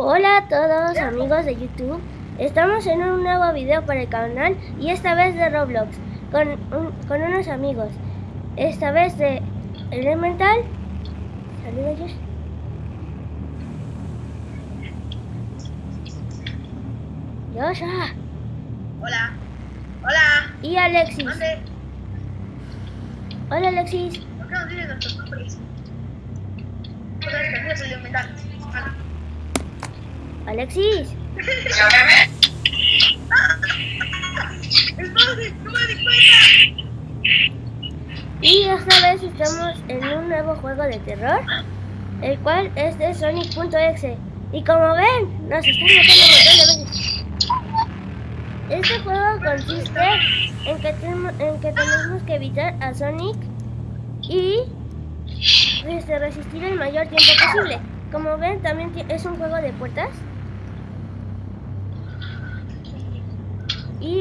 Hola a todos amigos de YouTube, estamos en un nuevo video para el canal y esta vez de Roblox con, un- con unos amigos, esta vez de Elemental, saludos Josh. Joshua Hola. Hola. y Alexis. ¿Dónde? Hola Alexis, ¿Por qué no tienen nuestros nombres? Otra vez que soy mental. Hola. Alexis, Espérate, no me di cuenta. y esta vez estamos en un nuevo juego de terror, el cual es de Sonic.exe. Y como ven, nos están matando un montón de veces. Este juego consiste en que, tenemos- en que tenemos que evitar a Sonic y este, resistir el mayor tiempo posible. Como ven, también es un juego de puertas.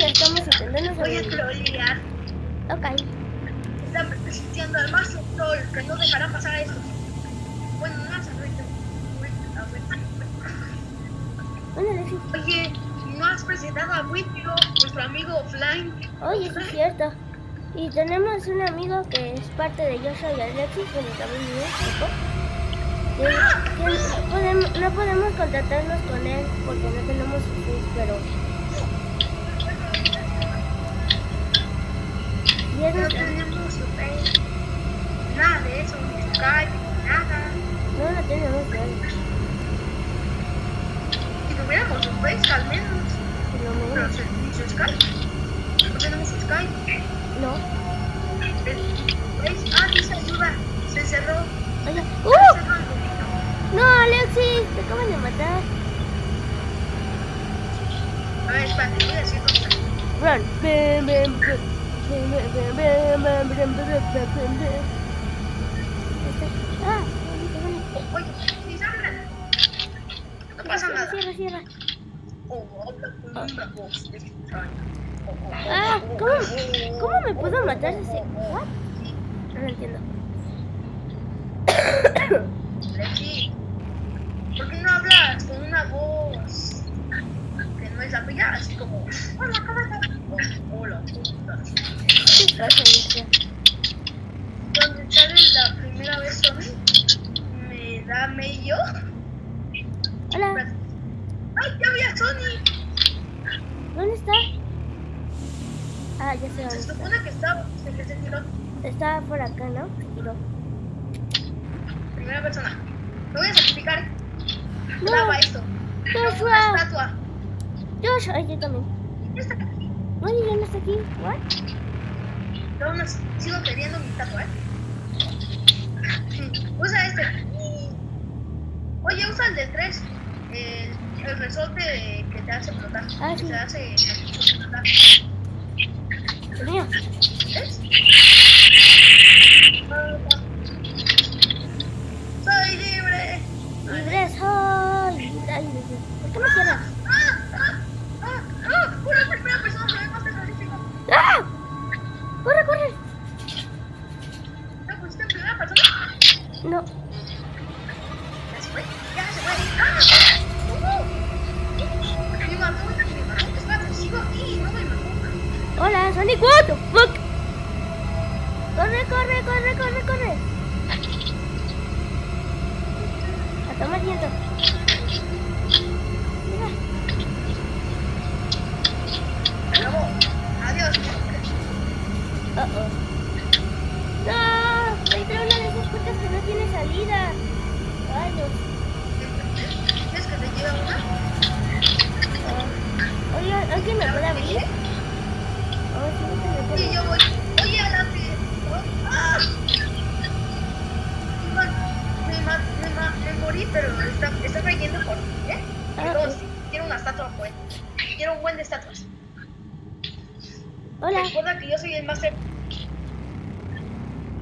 Y estamos intentando Voy a trolear. Ok. Están resistiendo al más troll que no dejará pasar esto. Bueno, no. A Alexis. Oye, no has presentado a Whitfield, nuestro amigo offline. Oye, eso es cierto. Y tenemos un amigo que es parte de Joshua y Alexis, pero también que no, podemos, no podemos contactarnos con él porque no tenemos su pero... No nuestro- tenemos su face. Nada de eso, ni Skype, ni nada. No, no tenemos nada. Si tuviéramos un face, al menos. lo Pero se- Skype. No tenemos Skype. No. Face, ah, dice ayuda. Se cerró. Oye. Se ¡Uh! cerró el. No, Alexis, te acaban de matar. A ver, espérate, voy a decir dónde. Run. Bam, bam, Cierra, cierra. Ah, ¿cómo, ¿cómo me puedo matar ese? ¿What? No lo entiendo. ¿Qué pasa, Alicia? Donde sale la primera vez Sony, me da medio. Hola, ¡Ay, ya vi a Sony! ¿dónde está? Ah, ya sé Se dónde está. supone que está, se que se tiró. Está por acá, ¿no? Se tiró. Primera persona. Me voy a sacrificar. No. Graba esto. Joshua. Una estatua. Josh, ay, yo también. Ya está aquí. Oye, yo no está aquí. ¿What? Así, sigo queriendo mi estatua, ¿eh? Usa este. Oye, usa el del 3. El, el resorte que te hace explotar. Ah, que sí. te hace. El mío. ¿Ves? Soy libre. Libre soy. Ay, Sonic, what the fuck? Corre, corre, corre, corre, corre. A tomar viento. Mira. Adiós. Uh oh. No, entré a una de esas puertas que no tiene salida. Ay. ¿Quieres que te lleve una? Ah. Oye, ¿alguien me puede abrir? Sí, Sí, yo voy. Oye, a la. ¡Ah! Me, me, me morí, pero está, está cayendo por mí, ¿eh? Ah, Dos, ok. quiero una estatua, pues. Quiero un buen de estatuas. Hola. Recuerda que yo soy el máster.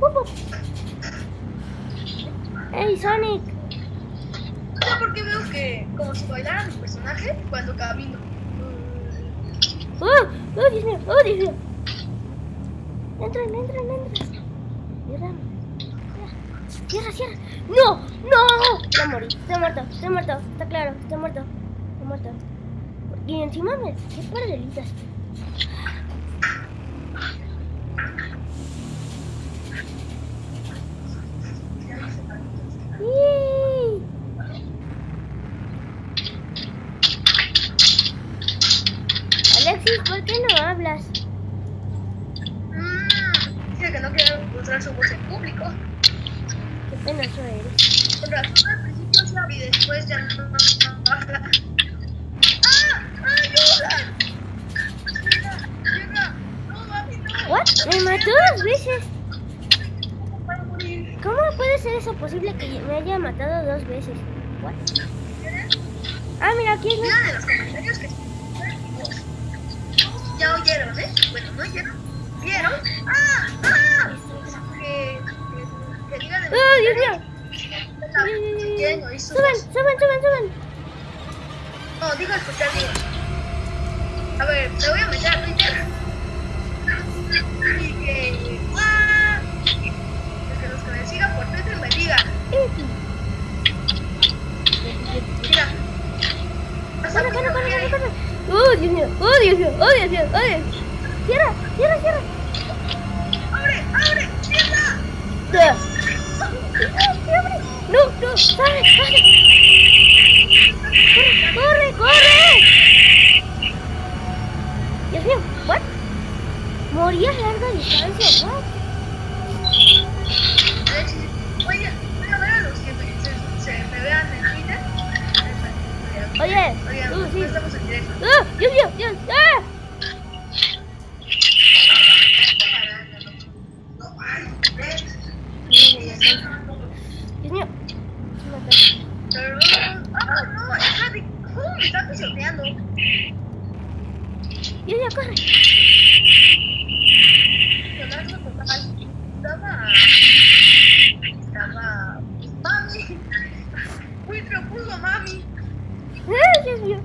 Uh. Hey, Sonic. No sé por qué veo que, como si bailara mi personaje cuando camino. Oh, oh, Dios mío, oh, Dios mío. Entran, entran, entran. Mira. Cierra, cierra. ¡No! ¡No! Ya morí. Estoy muerto, estoy muerto. Está claro, estoy muerto. Estoy muerto. Y encima me... ¿Qué pardelitas? ¿Por qué no hablas? Mm, dice que no quiere mostrar su voz en público. Qué penoso eres. Con razón al principio sí y después ya no habla. ¡Ah! ¡Ayuda! ¡Llega! ¡Llega! ¡No, mami, no! ¿What? Me mató dos veces. ¿Cómo puede ser eso posible que me haya matado dos veces? What? Ah, mira, aquí es Miren en los comentarios que ya oyeron, ¿eh? Bueno, no oyeron. ¿Vieron? ¡Ah! ¡Ah! Que, que, en los ¡Oh, Dios mío! Suban, suban, suban, suban. No, digo escuchar, digo. A ver, me voy a meter a Twitter. Y que. ¡Ah! Y que los que me sigan por Twitter me digan. Mira. Pasa Corre, corre, mucho corre, que- corre, corre. ¡Oh, Dios mío! ¡Oh, Dios! ¡Cierra! ¡Cierra, cierra! ¡Abre! ¡Abre! ¡Cierra! ¡Abre! ¡No, no! ¡Sale, sale! Tú, no sí. estamos en directo. ¡Ah! ¡Dios mío! ¡Dios! ¡Ah! Dios mío. ¡Ah, no! Espérate. ¿Cómo me está pisoteando? Dios mío, corre. Estaba. Estaba. ¡Mami! ¡Uy, a mami! ¡Ah, Dios mío!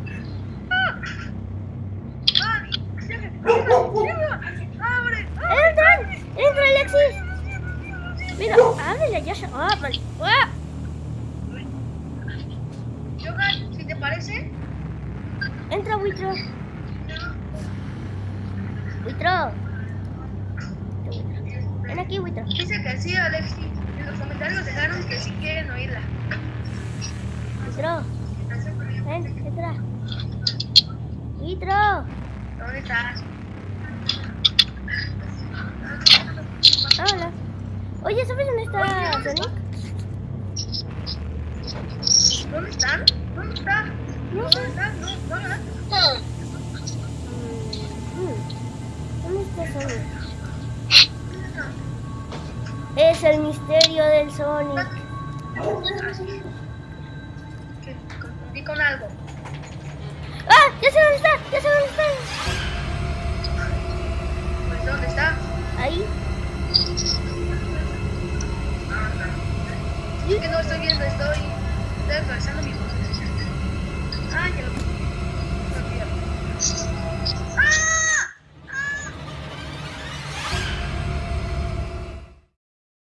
¡Entra! ¡Entra, Alexis! Mira, ábrele ya. ¡Ah! ¡Ah! Si te parece, Entra, Buitro. Buitro. Ven aquí, Buitro. dice que sí, Alexis. En los comentarios dejaron que sí quieren oírla. Buitro. Ven, entra. Buitro. ¿Dónde estás? Hola. Oye, ¿sabes dónde está Sonic? ¿Dónde están? ¿Dónde están? No ¿Dónde están? No, no, no. Mm, ¿Dónde está Sonic? Es el misterio del Sonic. Con algo. ¡Ah! ¡Ya sé dónde está! ¡Ya sé dónde está! Pues, ¿dónde está? Ahí. Es que no estoy viendo, estoy, estoy actualizando mi voz. Ya lo vi.